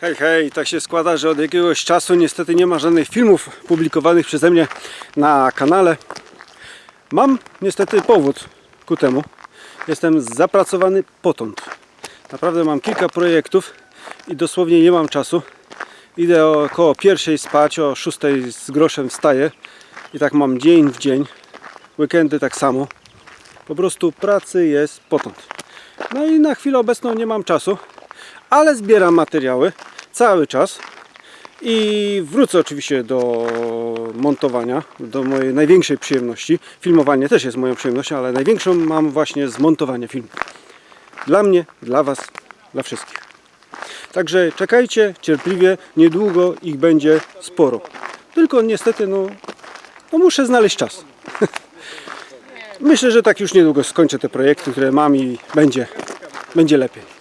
Hej, hej, tak się składa, że od jakiegoś czasu niestety nie ma żadnych filmów publikowanych przeze mnie na kanale. Mam niestety powód ku temu. Jestem zapracowany potąd. Naprawdę mam kilka projektów i dosłownie nie mam czasu. Idę około pierwszej spać, o szóstej z groszem wstaję i tak mam dzień w dzień. Weekendy tak samo. Po prostu pracy jest potąd. No i na chwilę obecną nie mam czasu, ale zbieram materiały cały czas i wrócę oczywiście do montowania, do mojej największej przyjemności. Filmowanie też jest moją przyjemnością, ale największą mam właśnie zmontowanie filmu. Dla mnie, dla Was, dla wszystkich. Także czekajcie cierpliwie, niedługo ich będzie sporo. Tylko niestety, no, no muszę znaleźć czas. Myślę, że tak już niedługo skończę te projekty, które mam i będzie, będzie lepiej.